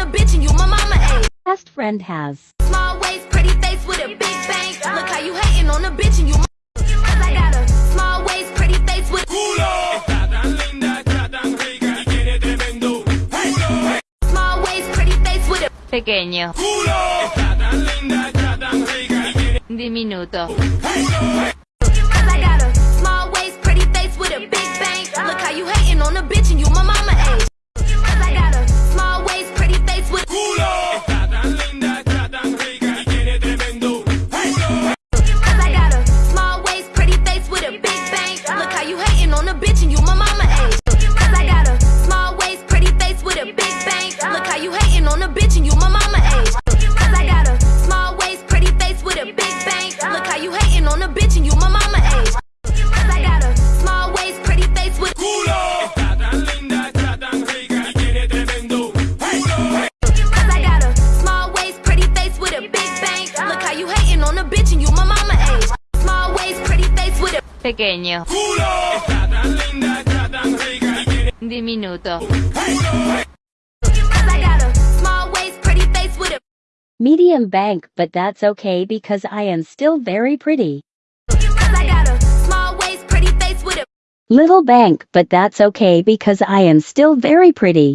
a bitch and you my mama. Best friend has. Small waist, pretty face with a big bang. Look how you hating on a bitch and you my I got a small waist, pretty face with culo. Small waist, pretty face with a pequeño culo. Diminuto culo. on a bitch and you my mama age. Cause I got a small waist, pretty face with a big bang. Look how you hating on a bitch and you my mama age. Cause I got a small waist, pretty face with a big bang. Look how you hating on a bitch and you my mama age. Cause I got a small waist, pretty face with culo. Pequeño. ¡Culo! Diminuto. Medium bank, but that's okay because I am still very pretty. Pretty Little bank, but that's okay because I am still very pretty.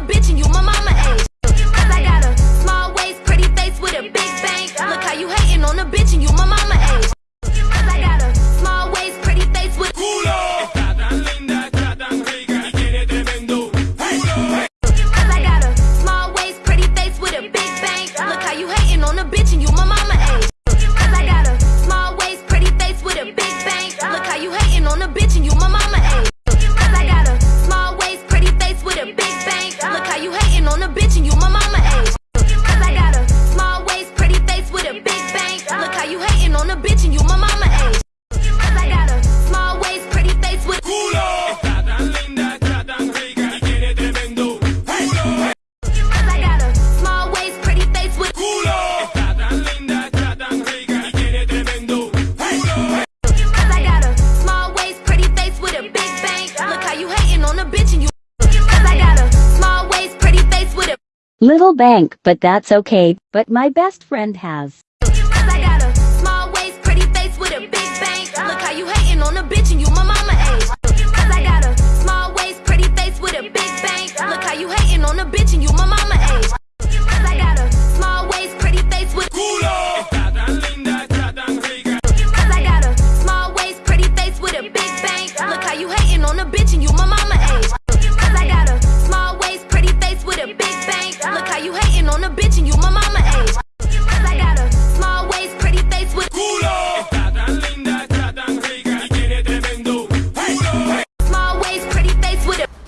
a bitch and you my mama age. Cause I got a small waist, pretty face with a big bang. Look how you hating on a bitch and you my mama age. Cause I got a small waist, pretty face with. Culo! Cause I got a small waist, pretty face with a big bang. Look how you hating on a bitch and you my Little bank, but that's okay, but my best friend has.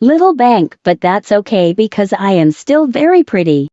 Little bank, but that's okay because I am still very pretty.